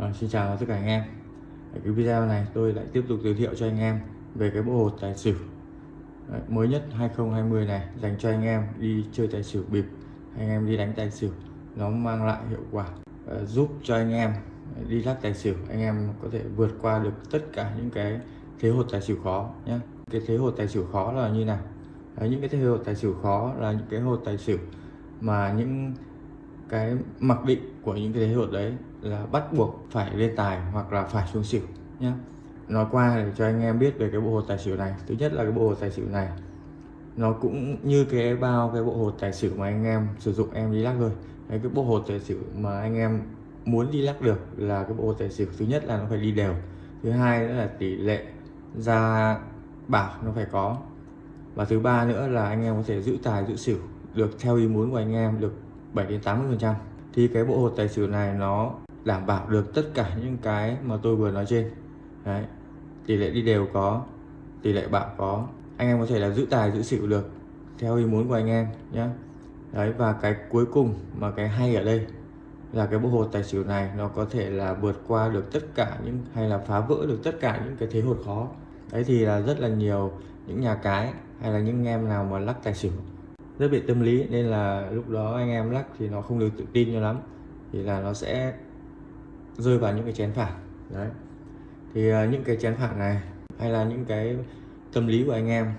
À, xin chào tất cả anh em. Ở cái video này tôi lại tiếp tục giới thiệu cho anh em về cái bộ hột tài xỉu. Đấy, mới nhất 2020 này dành cho anh em đi chơi tài xỉu bịp anh em đi đánh tài xỉu nó mang lại hiệu quả à, giúp cho anh em đi lắc tài xỉu anh em có thể vượt qua được tất cả những cái thế hột tài xỉu khó nhé cái thế hột tài xỉu khó là như nào? Đấy, những cái thế hột tài xỉu khó là những cái hột tài xỉu mà những cái mặc định của những cái thế hột đấy là bắt buộc phải lên tài hoặc là phải xuống xỉu nhé nói qua để cho anh em biết về cái bộ hột tài xỉu này. Thứ nhất là cái bộ hột tài xỉu này nó cũng như cái bao cái bộ hột tài xỉu mà anh em sử dụng em đi lắc thôi. Đấy, cái bộ hột tài xỉu mà anh em muốn đi lắc được là cái bộ hột tài xỉu thứ nhất là nó phải đi đều. Thứ hai nữa là tỷ lệ ra bảo nó phải có. Và thứ ba nữa là anh em có thể giữ tài giữ xỉu được theo ý muốn của anh em được 7 đến 80 phần trăm. Thì cái bộ hột tài xỉu này nó đảm bảo được tất cả những cái mà tôi vừa nói trên. Đấy. tỷ lệ đi đều có, tỷ lệ bạo có. Anh em có thể là giữ tài, giữ xỉu được, theo ý muốn của anh em nhé đấy, và cái cuối cùng mà cái hay ở đây là cái bộ hột tài xỉu này nó có thể là vượt qua được tất cả những, hay là phá vỡ được tất cả những cái thế hột khó. Đấy thì là rất là nhiều những nhà cái hay là những em nào mà lắc tài xỉu rất bị tâm lý nên là lúc đó anh em lắc thì nó không được tự tin cho lắm. Thì là nó sẽ rơi vào những cái chén phản đấy. Thì uh, những cái chén phản này hay là những cái tâm lý của anh em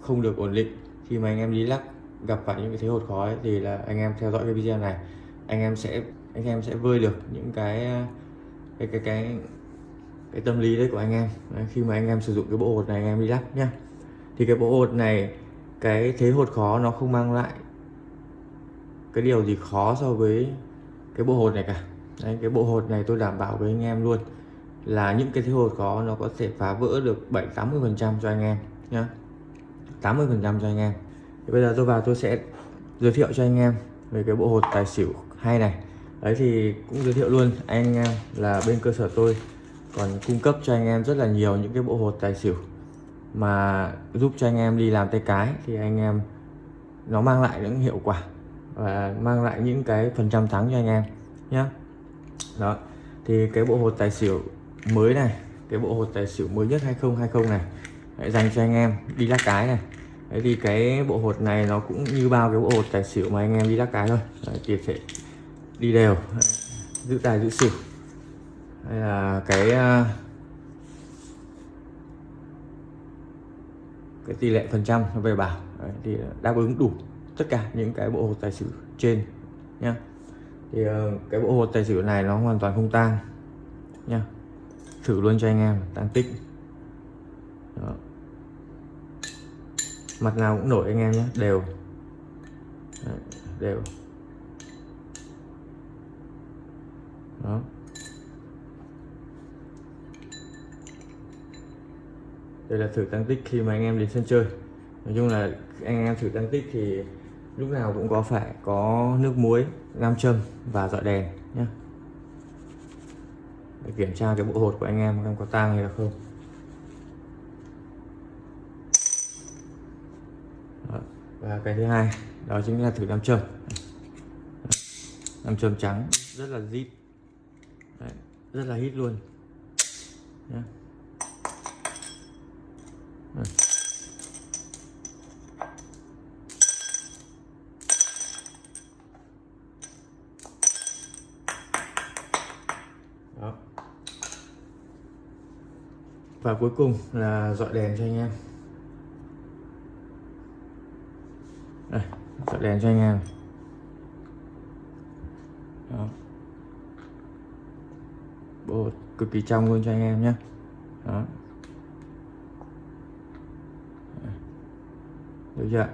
không được ổn định khi mà anh em đi lắc gặp phải những cái thế hột khói thì là anh em theo dõi cái video này anh em sẽ anh em sẽ vơi được những cái à, cái cái cái cái tâm lý đấy của anh em. Đấy, khi mà anh em sử dụng cái bộ hột này anh em đi lắc nhá. Thì cái bộ hột này cái thế hột khó nó không mang lại cái điều gì khó so với cái bộ hột này cả. Đấy, cái bộ hột này tôi đảm bảo với anh em luôn là những cái thế hột khó nó có thể phá vỡ được 7 80 phần trăm cho anh em nhá. 80 phần trăm cho anh em. Thì bây giờ tôi vào tôi sẽ giới thiệu cho anh em về cái bộ hột tài xỉu hay này. Đấy thì cũng giới thiệu luôn anh em là bên cơ sở tôi còn cung cấp cho anh em rất là nhiều những cái bộ hột tài xỉu mà giúp cho anh em đi làm tay cái thì anh em nó mang lại những hiệu quả và mang lại những cái phần trăm thắng cho anh em nhé đó thì cái bộ hột tài xỉu mới này cái bộ hột tài xỉu mới nhất 2020 này Đấy, dành cho anh em đi lắc cái này. Đấy thì cái bộ hột này nó cũng như bao cái bộ hột tài xỉu mà anh em đi lắc cái thôi. Đấy, thì sẽ đi đều Đấy, giữ tài giữ xỉu. Đây là cái à, cái tỷ lệ phần trăm về bảo. Đấy, thì đáp ứng đủ tất cả những cái bộ hột tài xỉu trên nhá. Thì ờ, cái bộ hột tài xỉu này nó hoàn toàn không tang nha thử luôn cho anh em tăng tích. Đó. mặt nào cũng nổi anh em nhé đều. Đấy, đều. Đó. Đây là thử tăng tích khi mà anh em đến sân chơi. Nói chung là anh em thử tăng tích thì lúc nào cũng có phải có nước muối nam châm và dọi đèn nhé để kiểm tra cái bộ hột của anh em em có tang hay là không. Đó. và cái thứ hai đó chính là thử nam châm. Nam châm trắng rất là zip Đấy, rất là hít luôn nhé Đó. và cuối cùng là dọi đèn cho anh em đây, dọi đèn cho anh em Đó. bộ cực kỳ trong luôn cho anh em nhé Đó. được chưa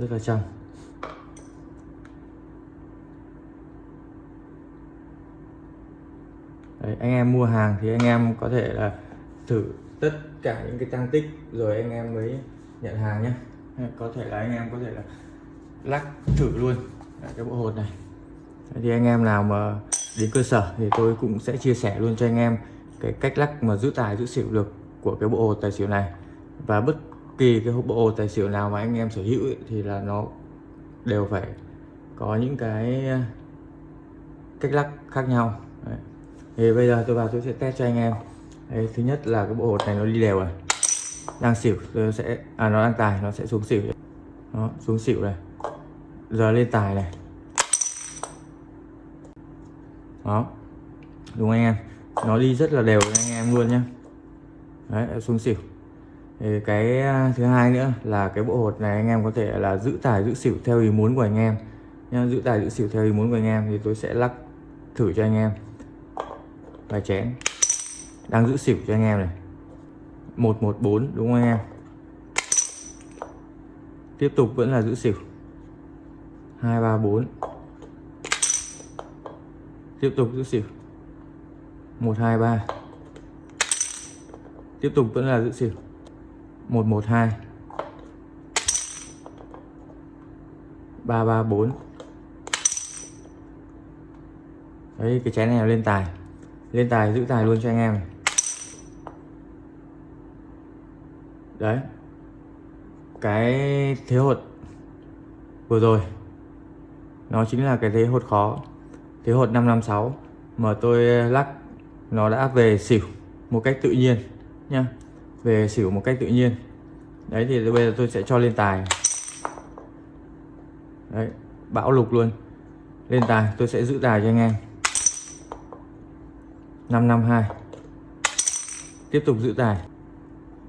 rất là trong Đấy, anh em mua hàng thì anh em có thể là thử tất cả những cái tăng tích rồi anh em mới nhận hàng nhé. Có thể là anh em có thể là lắc thử luôn. Cái bộ hột này. Thì anh em nào mà đến cơ sở thì tôi cũng sẽ chia sẻ luôn cho anh em cái cách lắc mà giữ tài giữ xỉu được của cái bộ hột tài xỉu này. Và bất kỳ cái bộ tài xỉu nào mà anh em sở hữu ấy, thì là nó đều phải có những cái à, cách lắc khác nhau. Đấy. thì bây giờ tôi vào tôi sẽ test cho anh em. Đấy, thứ nhất là cái bộ hột này nó đi đều này đang xỉu tôi sẽ à nó đang tài nó sẽ xuống xỉu. Nó xuống xỉu này giờ lên tài này. Đó đúng anh em? Nó đi rất là đều anh em luôn nhé đấy xuống xỉu thì cái à, thứ hai nữa là cái bộ hột này anh em có thể là giữ tải giữ xỉu theo ý muốn của anh em. Nha giữ tải giữ xỉu theo ý muốn của anh em thì tôi sẽ lắc thử cho anh em. Vài chén. Đang giữ xỉu cho anh em này. 114 đúng không anh em? Tiếp tục vẫn là giữ xỉu. 234 tiếp tục giữ xỉu. 123 tiếp tục vẫn là giữ xỉu. 112 334 đấy, cái chén này là lên tài. Lên tài, giữ tài luôn cho anh em này. đấy. Cái thế hột vừa rồi, nó chính là cái thế hột khó. Thế hột 556 mà tôi lắc, nó đã về xỉu một cách tự nhiên nha về xỉu một cách tự nhiên. Đấy thì bây giờ tôi sẽ cho lên tài. Đấy bão lục luôn. Lên tài tôi sẽ giữ tài cho anh em. 552 tiếp tục giữ tài.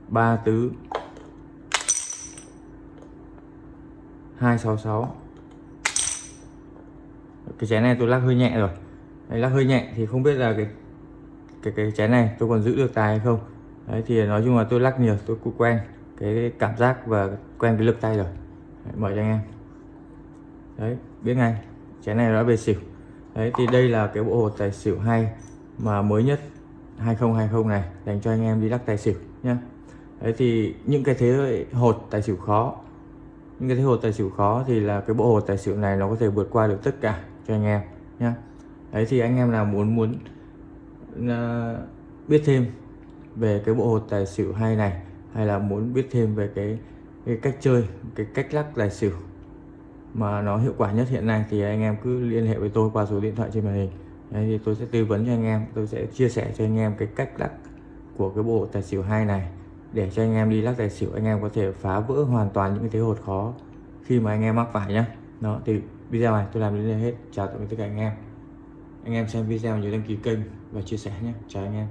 Ba tứ. 266 cái chén này tôi lắc hơi nhẹ rồi. Đấy, lắc hơi nhẹ thì không biết là cái cái cái chén này tôi còn giữ được tài hay không đấy thì nói chung là tôi lắc nhiều tôi cũng quen cái cảm giác và quen cái lực tay rồi. Đấy, mời cho anh em. Đấy biết ngay chén này đã về xỉu. Đấy thì đây là cái bộ hột tài xỉu hay mà mới nhất 2020 này dành cho anh em đi lắc tài xỉu nhá. Đấy thì những cái thế hột tài xỉu khó những cái thế hột tài xỉu khó thì là cái bộ hột tài xỉu này nó có thể vượt qua được tất cả cho anh em nhá. Đấy thì anh em nào muốn muốn uh, biết thêm về cái bộ hột tài xỉu hay này hay là muốn biết thêm về cái, cái cách chơi cái cách lắc tài xỉu mà nó hiệu quả nhất hiện nay thì anh em cứ liên hệ với tôi qua số điện thoại trên màn hình. Đấy, thì tôi sẽ tư vấn cho anh em tôi sẽ chia sẻ cho anh em cái cách lắc của cái bộ tài xỉu hai này. Để cho anh em đi lắc tài xỉu anh em có thể phá vỡ hoàn toàn những cái thế hột khó khi mà anh em mắc phải nhá. Đó thì video này tôi làm đến đây hết. Chào tạm biệt tất cả anh em. Anh em xem video nhớ đăng ký kênh và chia sẻ nhé chào anh em.